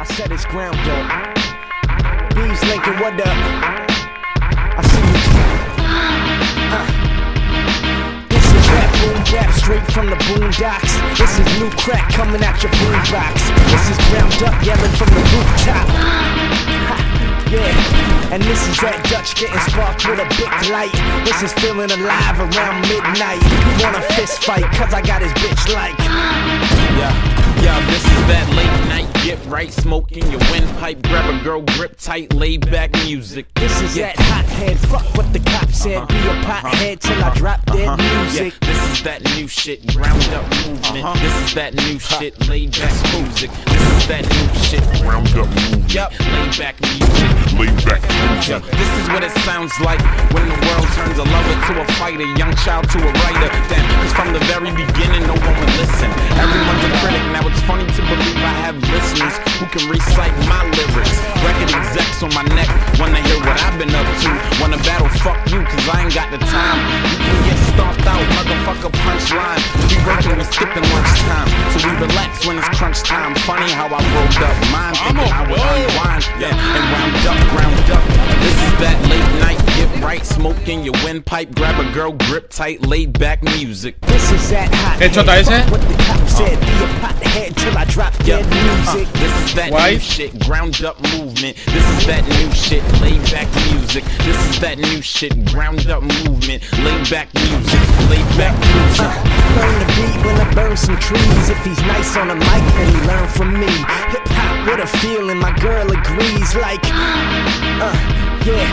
I said it's ground up. Bees Lincoln, what up? I see you. Uh. This is rap boom bap straight from the boondocks. This is new crack coming out your boombox. This is ground up yelling from the rooftop. Yeah, and this is that Dutch getting sparked with a big light. This is feeling alive around midnight. You want a fist fight, cause I got his bitch like. Right, smoking your windpipe, grab a girl, grip tight, lay back music. This is that hothead, fuck what the cop said. Uh-huh. Be a pothead till I uh-huh. drop dead uh-huh. music. Yeah, this is that new shit, ground up movement. This is that new shit, laid back music. This is that new shit, Round up movement. yup, laid back music. Lay back Yeah, music. this is what it sounds like when the world turns a lover to a fighter, young child to a writer. Damn, cause from the very beginning, can recite my lyrics. Record execs on my neck wanna hear what I've been up to. Wanna battle, fuck you, cause I ain't got the time. You can get stomped out, motherfucker punchline. We working, we skipping lunchtime. So we relax when it's crunch time. Funny how I rolled up mine, thinking I would unwind. Yeah, and round right, smoking your windpipe. Grab a girl, grip tight, laid back music. This is that hothead, Hecho, ese. fuck what the cop said. Be a pothead till I drop dead music. Uh, this is that Why? new shit, ground up movement. This is that new shit, laid back music. This is that new shit, ground up movement. Laid back music, laid back music. Trees. If he's nice on the mic, then he learn from me. Hip hop, what a feeling, my girl agrees. Like, uh, yeah,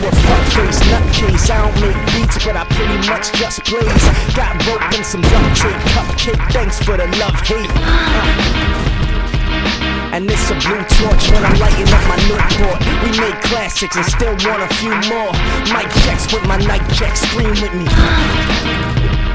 you a fuckface nutcase. I don't make beats, but I pretty much just blaze. Got rope and some duct tape, cupcake. Thanks for the love, hate. Uh. And this a blue torch when I'm lighting up my Newport. We classics and still want a few more. Mic checks with my night check, scream with me.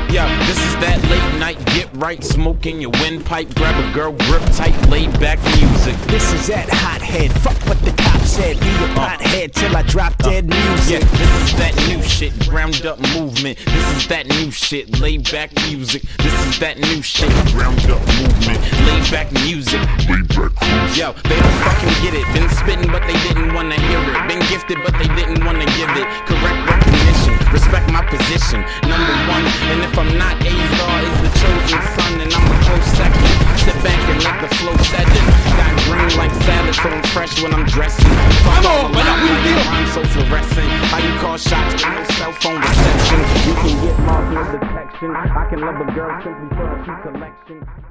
Yeah, this is that late night, get right, smoking your windpipe. Grab a girl, grip tight, laid back music. This is that hothead. Fuck what the cop said. Be a uh. pothead till I drop uh. dead music Yeah, this is that new shit, ground up movement. This is that new shit, laid back music. This is that new shit, ground up movement. laid back music. Lay back music. Yo, they don't fucking get it. Been spitting, but they didn't wanna hear it. Been gifted, but they didn't wanna give it. Correct recognition, respect my position. Number one, and if I'm not, Azar is the chosen son, and I'm a close second. Sit back and let the flow set in. Got green like salad, so I'm fresh when I'm dressing. Vamos, vaya, around tío. like I'm so fluorescent. How you call shots with no cell phone reception? You can get marking detection. I can love a girl simply for a few collection.